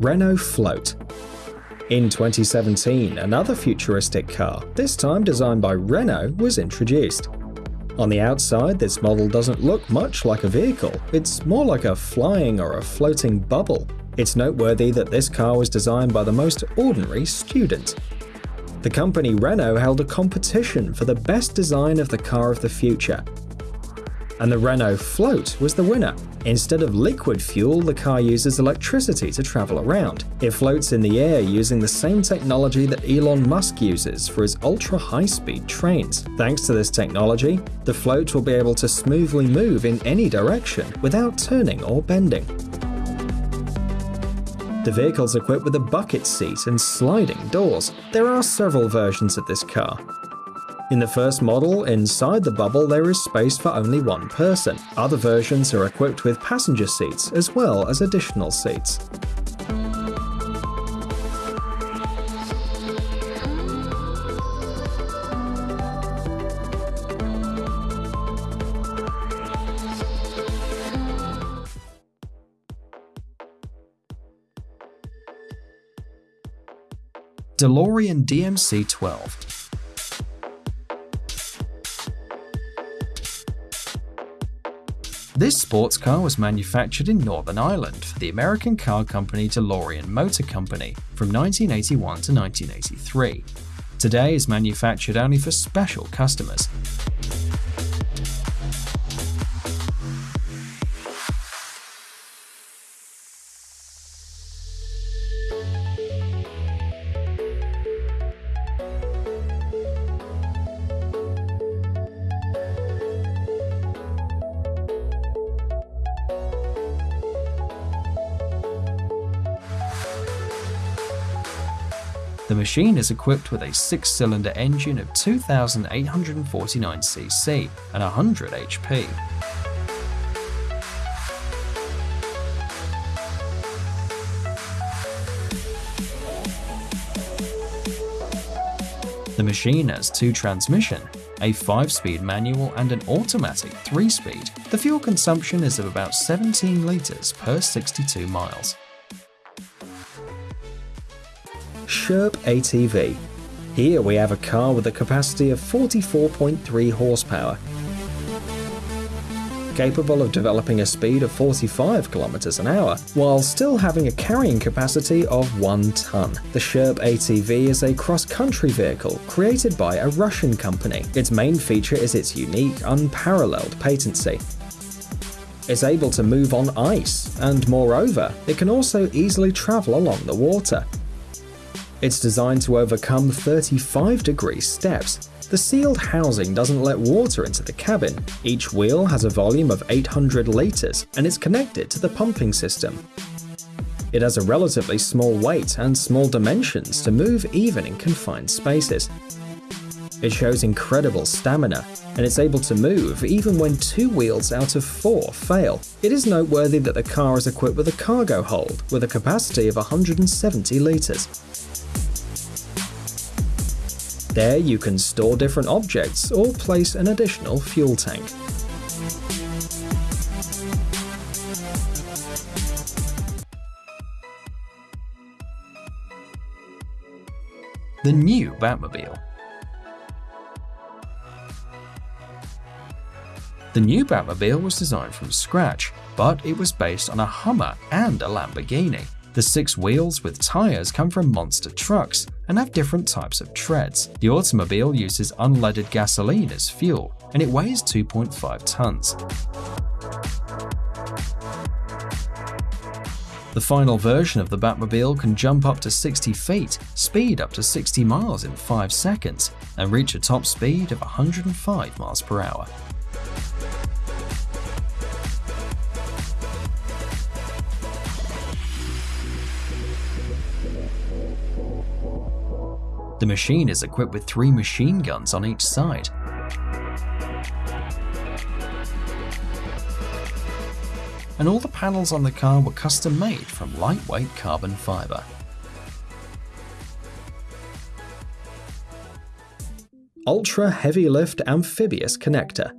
Renault Float. In 2017, another futuristic car, this time designed by Renault, was introduced. On the outside, this model doesn't look much like a vehicle, it's more like a flying or a floating bubble. It's noteworthy that this car was designed by the most ordinary student. The company Renault held a competition for the best design of the car of the future, and the Renault Float was the winner. Instead of liquid fuel, the car uses electricity to travel around. It floats in the air using the same technology that Elon Musk uses for his ultra high speed trains. Thanks to this technology, the float will be able to smoothly move in any direction without turning or bending. The vehicle is equipped with a bucket seat and sliding doors. There are several versions of this car, in the first model, inside the bubble there is space for only one person. Other versions are equipped with passenger seats as well as additional seats. DeLorean DMC-12 This sports car was manufactured in Northern Ireland for the American car company DeLorean Motor Company from 1981 to 1983. Today is manufactured only for special customers. The machine is equipped with a six-cylinder engine of 2,849cc and 100 HP. The machine has two transmission, a 5-speed manual and an automatic 3-speed. The fuel consumption is of about 17 litres per 62 miles. Sherp ATV. Here we have a car with a capacity of 44.3 horsepower, capable of developing a speed of 45 kilometers an hour, while still having a carrying capacity of 1 ton. The Sherp ATV is a cross-country vehicle created by a Russian company. Its main feature is its unique, unparalleled patency. It's able to move on ice, and moreover, it can also easily travel along the water. It's designed to overcome 35 degree steps. The sealed housing doesn't let water into the cabin. Each wheel has a volume of 800 litres and is connected to the pumping system. It has a relatively small weight and small dimensions to move even in confined spaces. It shows incredible stamina, and it's able to move even when two wheels out of four fail. It is noteworthy that the car is equipped with a cargo hold with a capacity of 170 litres. There you can store different objects or place an additional fuel tank. The new Batmobile The new Batmobile was designed from scratch, but it was based on a Hummer and a Lamborghini. The six wheels with tyres come from monster trucks and have different types of treads. The automobile uses unleaded gasoline as fuel, and it weighs 2.5 tons. The final version of the Batmobile can jump up to 60 feet, speed up to 60 miles in 5 seconds, and reach a top speed of 105 miles per hour. The machine is equipped with three machine guns on each side. And all the panels on the car were custom made from lightweight carbon fiber. Ultra Heavy Lift Amphibious Connector.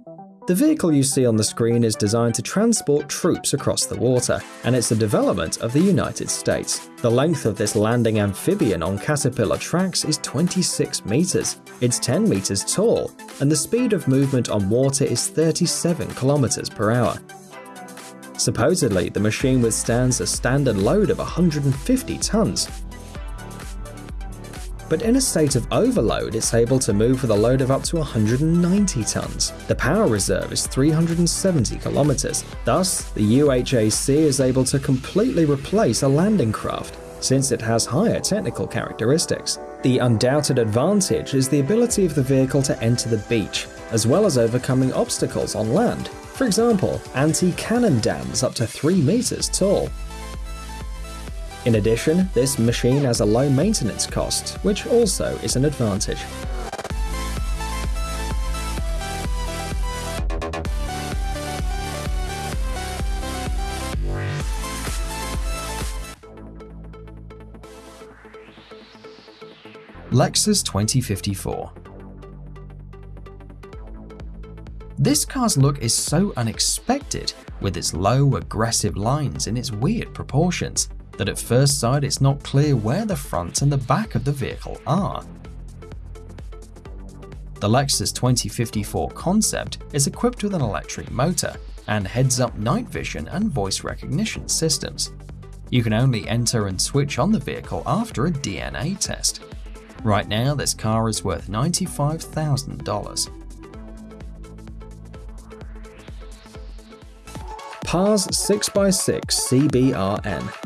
The vehicle you see on the screen is designed to transport troops across the water, and it's a development of the United States. The length of this landing amphibian on Caterpillar tracks is 26 meters. It's 10 meters tall, and the speed of movement on water is 37 kilometers per hour. Supposedly, the machine withstands a standard load of 150 tons, but in a state of overload, it's able to move with a load of up to 190 tons. The power reserve is 370 kilometers. Thus, the UHAC is able to completely replace a landing craft, since it has higher technical characteristics. The undoubted advantage is the ability of the vehicle to enter the beach, as well as overcoming obstacles on land. For example, anti-cannon dams up to 3 meters tall. In addition, this machine has a low maintenance cost, which also is an advantage. Lexus 2054 This car's look is so unexpected, with its low, aggressive lines and its weird proportions that at first sight it's not clear where the front and the back of the vehicle are. The Lexus 2054 concept is equipped with an electric motor and heads-up night vision and voice recognition systems. You can only enter and switch on the vehicle after a DNA test. Right now, this car is worth $95,000. PARS 6x6 CBRN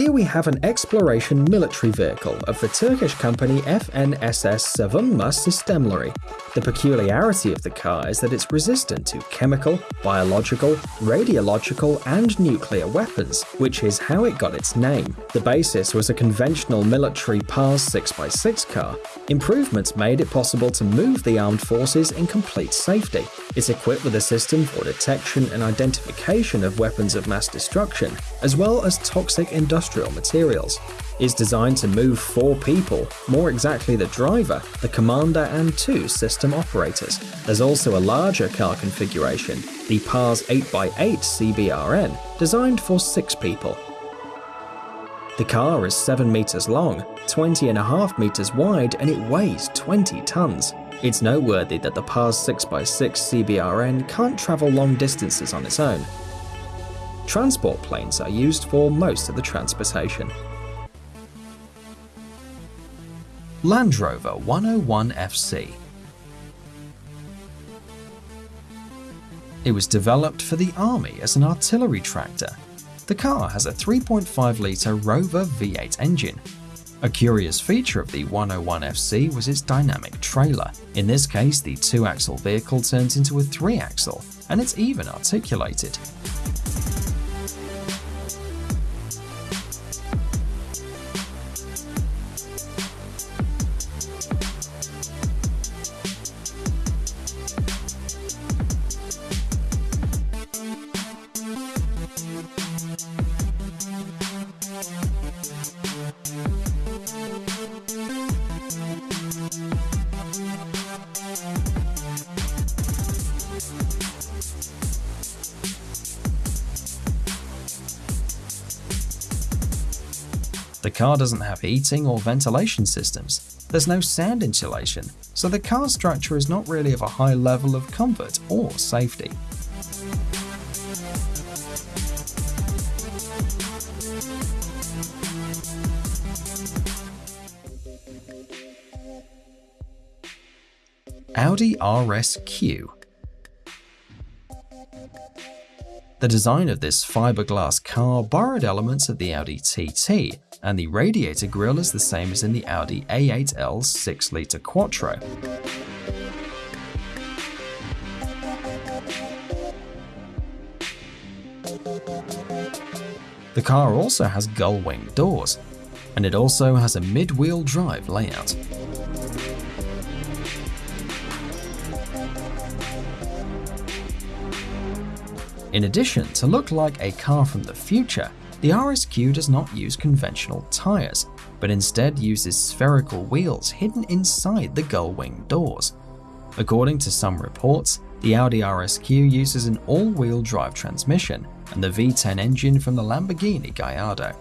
here we have an exploration military vehicle of the Turkish company FNSS Savunma Sistemleri. The peculiarity of the car is that it's resistant to chemical, biological, radiological, and nuclear weapons, which is how it got its name. The basis was a conventional military PARS 6x6 car. Improvements made it possible to move the armed forces in complete safety. It's equipped with a system for detection and identification of weapons of mass destruction, as well as toxic industrial materials. Is designed to move four people, more exactly the driver, the commander and two system operators. There's also a larger car configuration, the PARS 8x8 CBRN, designed for six people. The car is 7 meters long, 20.5 meters wide and it weighs 20 tons. It's noteworthy that the PARS 6x6 CBRN can't travel long distances on its own. Transport planes are used for most of the transportation. Land Rover 101 FC It was developed for the army as an artillery tractor. The car has a 3.5 litre Rover V8 engine a curious feature of the 101FC was its dynamic trailer. In this case, the two-axle vehicle turns into a three-axle, and it's even articulated. The car doesn't have heating or ventilation systems. There's no sound insulation, so the car structure is not really of a high level of comfort or safety. Audi RSQ The design of this fiberglass car borrowed elements of the Audi TT, and the radiator grille is the same as in the Audi A8L 6-litre Quattro. The car also has gull-wing doors, and it also has a mid-wheel drive layout. In addition, to look like a car from the future, the RSQ does not use conventional tyres, but instead uses spherical wheels hidden inside the gull wing doors. According to some reports, The Audi RSQ uses an all-wheel drive transmission and the V10 engine from the Lamborghini Gallardo.